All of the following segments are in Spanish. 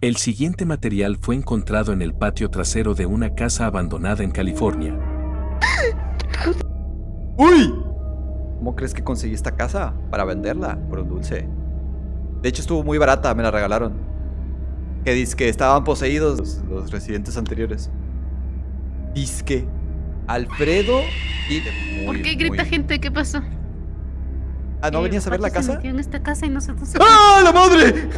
El siguiente material fue encontrado en el patio trasero de una casa abandonada en California. ¡Uy! ¿Cómo crees que conseguí esta casa? Para venderla por un dulce. De hecho estuvo muy barata, me la regalaron. Que dice que estaban poseídos los, los residentes anteriores. Disque Alfredo y... ¿Por qué grita muy- gente? ¿Qué pasó? Ah, ¿no Eh, venías a ver la se casa? metió en esta casa y nosotros... ¡Ah, la madre!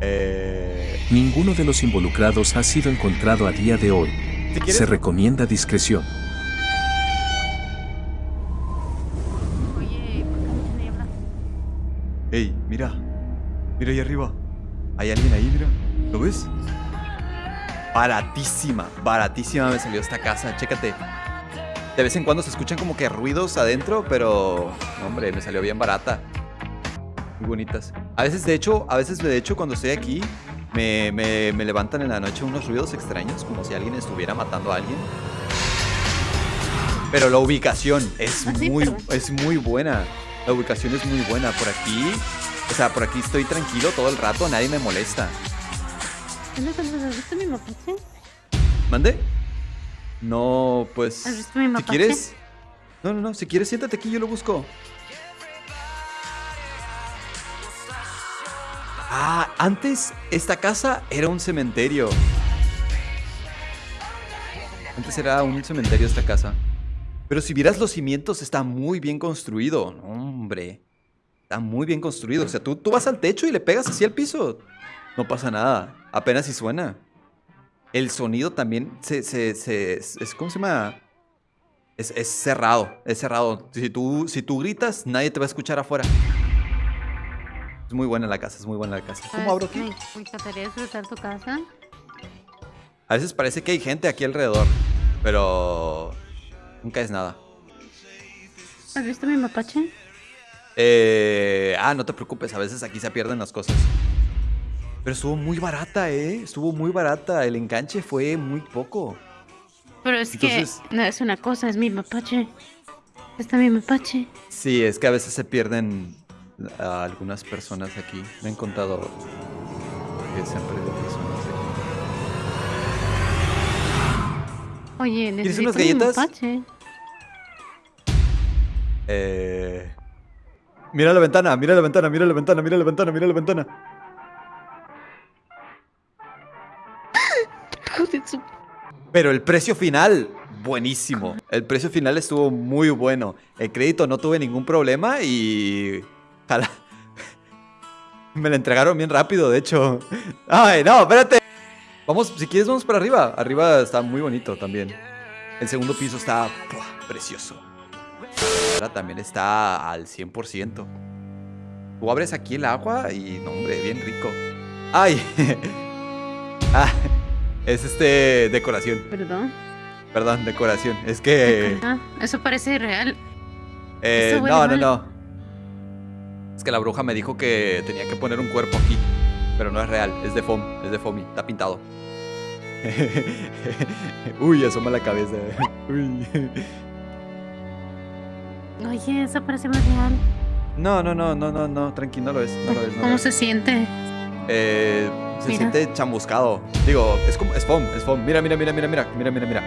Eh, Ninguno de los involucrados ha sido encontrado a día de hoy. Se recomienda discreción. Oye, ¿por qué? Ey, mira. Mira ahí arriba. Hay alguien ahí, mira. ¿Lo ves? Baratísima, baratísima me salió esta casa. Chécate. De vez en cuando se escuchan como que ruidos adentro, pero. hombre, me salió bien barata. Muy bonitas. A veces, de hecho, a veces, de hecho, cuando estoy aquí, me, me- me levantan en la noche unos ruidos extraños, como si alguien estuviera matando a alguien. Pero la ubicación es Ah, muy, es muy buena. La ubicación es muy buena. Por aquí, o sea, por aquí estoy tranquilo todo el rato, nadie me molesta. ¿Has visto mi mapache? ¿Mande? No, pues. ¿Has visto mi Si mapache? quieres. No, no, no. Si quieres, siéntate aquí, yo lo busco. Ah, antes esta casa era un cementerio. Antes era un cementerio esta casa. Pero si vieras los cimientos, está muy bien construido. Hombre. Está muy bien construido. O sea, tú, tú vas al techo y le pegas así al piso. No pasa nada. Apenas si suena. El sonido también se, se, se- es- ¿cómo se llama? Es, es cerrado, es cerrado. Si tú, si tú gritas, nadie te va a escuchar afuera. Es muy buena la casa, es muy buena la casa. ¿Cómo abro aquí? Me, encantaría disfrutar tu casa. A veces parece que hay gente aquí alrededor, pero nunca es nada. ¿Has visto mi mapache? Eh, ah, no te preocupes, a veces aquí se pierden las cosas. Pero estuvo muy barata, ¿eh? Estuvo muy barata. El enganche fue muy poco. Pero es Entonces- que no es una cosa, es mi mapache. Está mi mapache. Sí, es que a veces se pierden a algunas personas aquí. Me han contado que se han perdido personas aquí. Oye, necesito unas galletas? Eh... Mira la ventana, mira la ventana, mira la ventana, mira la ventana, mira la ventana. Pero el precio final, buenísimo. El precio final estuvo muy bueno. El crédito no tuve ningún problema y... Me la entregaron bien rápido, de hecho. Ay, no, espérate. Vamos, si quieres, vamos para arriba. Arriba está muy bonito también. El segundo piso está precioso. Ahora también está al 100%. Tú abres aquí el agua y, no, hombre, bien rico. ¡Ay! ah, es este decoración. Perdón. Perdón, decoración. Es que. Ah, eso parece real. eh, no, no, mal. no. Es que la bruja me dijo que tenía que poner un cuerpo aquí. Pero no es real, es de foam, es de foamy, está pintado. Uy, asoma la cabeza. Uy. Oye, eso parece más real. No, no, no, no, no, no, tranqui, no lo es, no lo es. No lo ¿Cómo es. se siente? Eh, se Mira. siente chamuscado. Digo, es como, es foam, es foam. Mira, mira, mira, mira, mira, mira, mira, mira.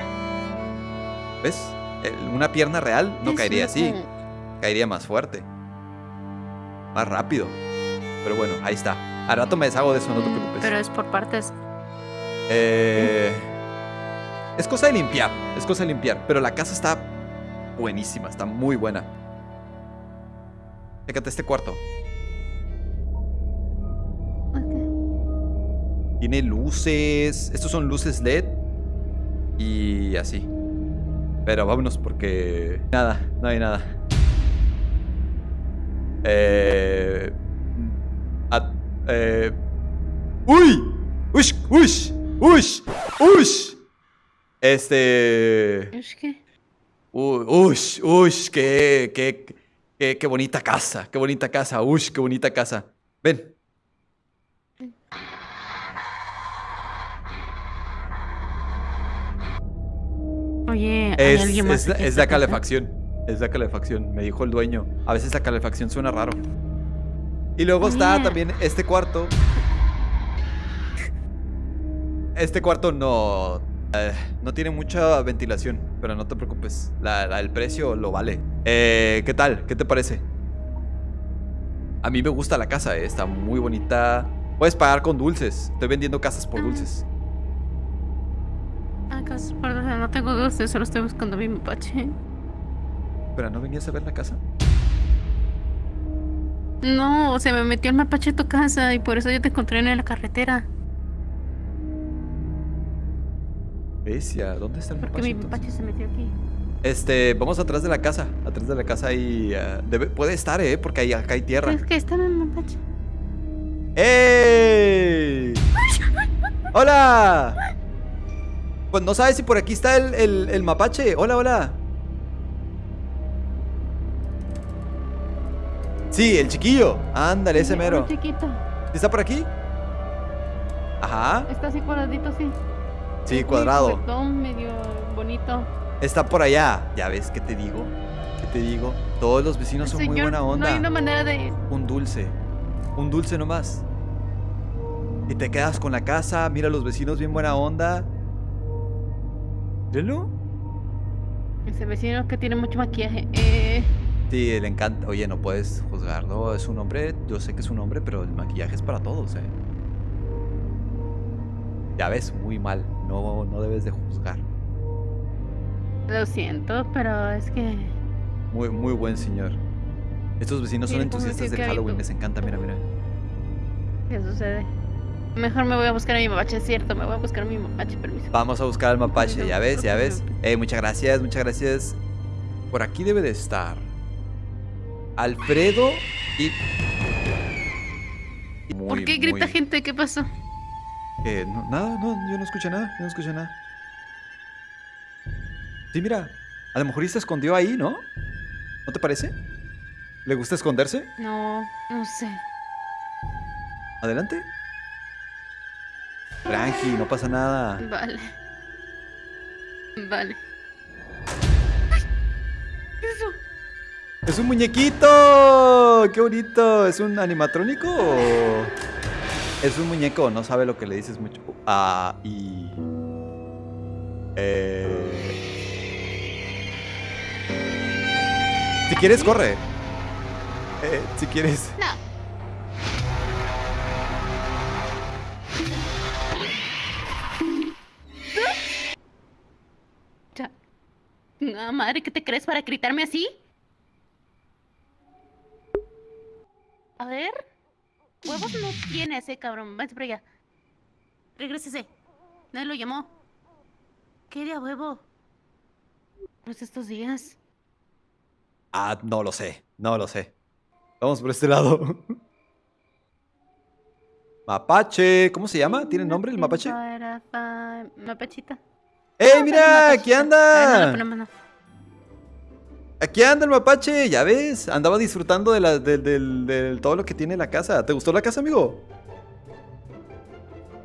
¿Ves? Una pierna real no Es caería así. caería más fuerte. Más rápido. Pero bueno, ahí está. Al rato me deshago de eso, no te preocupes. Pero es por partes. Eh, es cosa de limpiar, es cosa de limpiar. Pero la casa está buenísima, está muy buena. Fíjate este cuarto. Ok. Tiene luces. Estos son luces LED. Y así. Pero vámonos porque... Nada, no hay nada. Eh... at- eh... ¡Uy! ¡Ush! ¡Ush! ¡Ush! ¡Ush! Este... ¿Es que? Uy, ush, ush, qué, qué, qué, qué bonita casa, qué bonita casa, ush, qué bonita casa. Ven. Oye, hay Es, alguien más es, es la calefacción, es la calefacción, me dijo el dueño. A veces la calefacción suena raro. Y luego está también este cuarto. Este cuarto no... eh, no tiene mucha ventilación, pero no te preocupes. La- la- el precio lo vale. Eh, ¿Qué tal? ¿Qué te parece? A mí me gusta la casa, eh, está muy bonita. Puedes pagar con dulces. Estoy vendiendo casas por dulces. Ah, cosas, perdón, no tengo dulces, solo estoy buscando mi mapache. Pero ¿no venías a ver la casa? No, se me metió el mapache a tu casa y por eso yo te encontré en la carretera. Besia, ¿dónde está el Porque mapache, mi entonces? mapache se metió aquí. Este, vamos atrás de la casa. Atrás de la casa ahí. eh, debe- puede estar, ¿eh? Porque ahí, acá hay tierra. Es que está mi mapache. ¡Ey! ¡Hola! Pues no sabes si por aquí está el, el- el mapache. Hola, hola. Sí, el chiquillo. Ándale, ese mero. chiquito. ¿Está por aquí? Ajá. Está así cuadradito, sí. Sí, Es cuadrado. medio bonito. Está por allá. Ya ves, ¿qué te digo? ¿Qué te digo? Todos los vecinos son muy buena onda. No hay una manera de. Un dulce. Un dulce nomás. Y te quedas con la casa, mira a los vecinos bien buena onda. Míralo. Ese vecino que tiene mucho maquillaje. Eh. Sí, le encanta. Oye, no puedes juzgarlo. Es un hombre. Yo sé que es un hombre, pero el maquillaje es para todos, eh. Ya ves, muy mal. No, no debes de juzgar. Lo siento, pero es que. Muy, muy buen señor. Estos vecinos son entusiastas del Halloween. Les encanta, mira, mira. ¿Qué sucede? Mejor me voy a buscar a mi mapache, es cierto. Me voy a buscar a mi mapache, permiso. Vamos a buscar al mapache, ya ves, ya ves. Eh, muchas gracias, muchas gracias. Por aquí debe de estar. Alfredo y. ¿Por qué grita muy- gente? ¿Qué pasó? Eh, no, nada, no, yo no escuché nada, yo no escuché nada. Sí, mira, a lo mejor y se escondió ahí, ¿no? ¿No te parece? ¿Le gusta esconderse? No, no sé. Adelante. Tranqui, no pasa nada. Vale. Vale. ¡Es un muñequito! ¡Qué bonito! ¿Es un animatrónico? Es un muñeco, no sabe lo que le dices mucho. Ah, y... Eh... Si quieres, corre. Eh, si quieres. No. No, madre, ¿qué te crees para gritarme así? A ver. Huevos no tiene ese cabrón. Váyase por allá. Regrésese. Nadie lo llamó. ¿Qué de a huevo? Pues estos días. Ah, no lo sé, no lo sé. Vamos por este lado. Mapache, ¿cómo se llama? ¿Tiene nombre el mapache? Para- pa- Mapachita. ¡Ey, mira! poner ¡Aquí mapachita. A ver, no anda! lo ponemos, no. Aquí anda el mapache, ya ves. Andaba disfrutando de, la, de, todo lo que tiene la casa. ¿Te gustó la casa, amigo?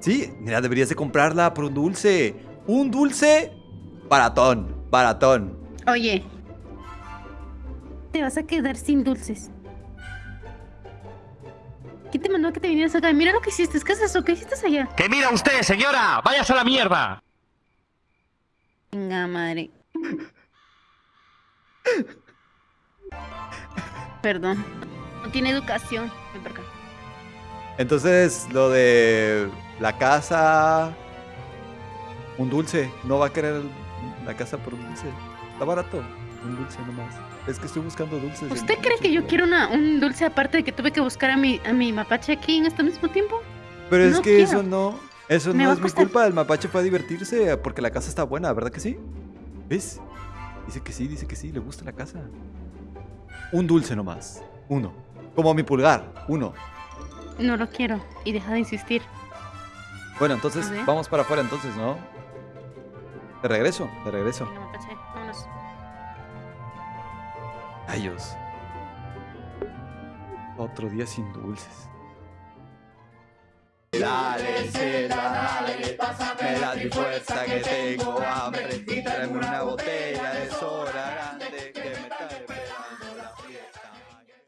Sí, mira, deberías de comprarla por un dulce. Un dulce baratón, baratón. Oye. Te vas a quedar sin dulces. ¿Quién te mandó a que te vinieras acá? Mira lo que hiciste. ¿Qué es eso? ¿Qué hiciste allá? ¿Qué mira usted, señora? ¡Váyase a la mierda! Venga, madre. Perdón. No tiene educación. Ven por acá. Entonces, lo de la casa. Un dulce. No va a querer la casa por un dulce. Está barato. Un dulce nomás. Es que estoy buscando dulces. ¿Usted cree que yo quiero una, un dulce aparte de que tuve que buscar a mi, a mi mapache aquí en este mismo tiempo? Pero es que quiero. eso no. Eso Me no es mi culpa. El mapache fue a divertirse porque la casa está buena, ¿verdad que sí? ¿Ves? Dice que sí, dice que sí, le gusta la casa. Un dulce nomás. Uno. Como mi pulgar. Uno. No lo quiero. Y deja de insistir. Bueno, entonces vamos para afuera entonces, ¿no? De regreso, de regreso. Vámonos. Rayos. Otro día sin dulces. Dale, seda, dale, pásame la fuerza que tengo hambre. Tráeme una botella de soda.